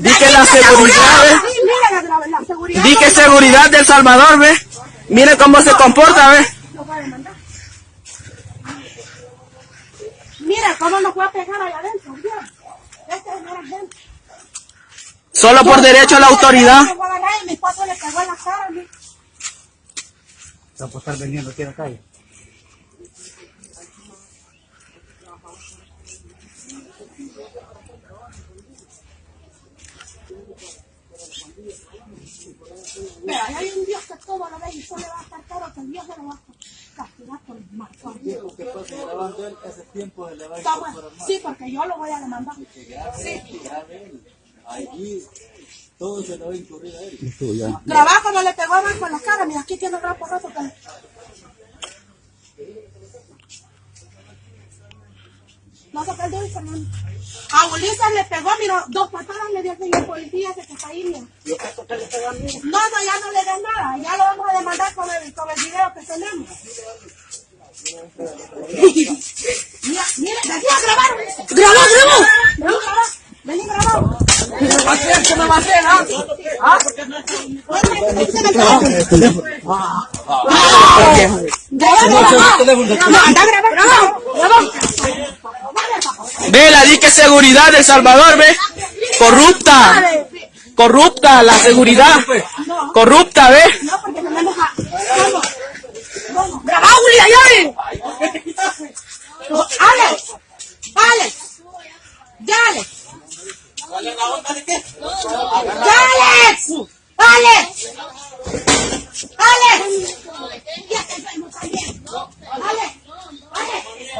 Di que la seguridad, ¿ve? Di que seguridad del Salvador, ¿ve? Mire cómo se comporta, ¿ve? Mira cómo nos va a pegar allá adentro. Esta es la gente. Solo por derecho a la autoridad. Mi esposo le pegó en la cara. a mí. Va a estar vendiendo aquí a la calle. Ahí hay un Dios que todo lo ve y solo le va a estar caro que el Dios se lo va a castigar por el mal. Lo que pasa grabando él hace tiempo de le va a Está bueno. Sí, porque yo lo voy a demandar. Sí. Allí todo se le va a incurrir a él. Trabajo no le pegó a con la cara. Mira, aquí tiene un gran porrazo. que- No se perdió el Fernando. A Ulises le pegó, mira, dos patadas le dio el señor policía que está ahí, mira. No, no, ya no le den nada. Ya lo vamos a demandar con el, con el video que tenemos. mira, mira, vení a grabar, Ulises. ¡Grabó, grabó! Vení a grabar. Vení a grabar. ¿Qué va a hacer? ¿Qué me va a hacer, ah? ¿Ah? Anda a grabar. Grabó. Ve, la di que seguridad del Salvador, ve. Corrupta. Corrupta, la seguridad. Corrupta, ve. ¡Grabá, Uli, allá! ¡Alex! ¡Alex! ¡Ya, Alex! ¡Ya, Alex! ¡Alex! ¡Alex! Ya te enfermo también. ¡Alex! ¡Alex! El hombre está enseñando a mis hijos. Puta, los que son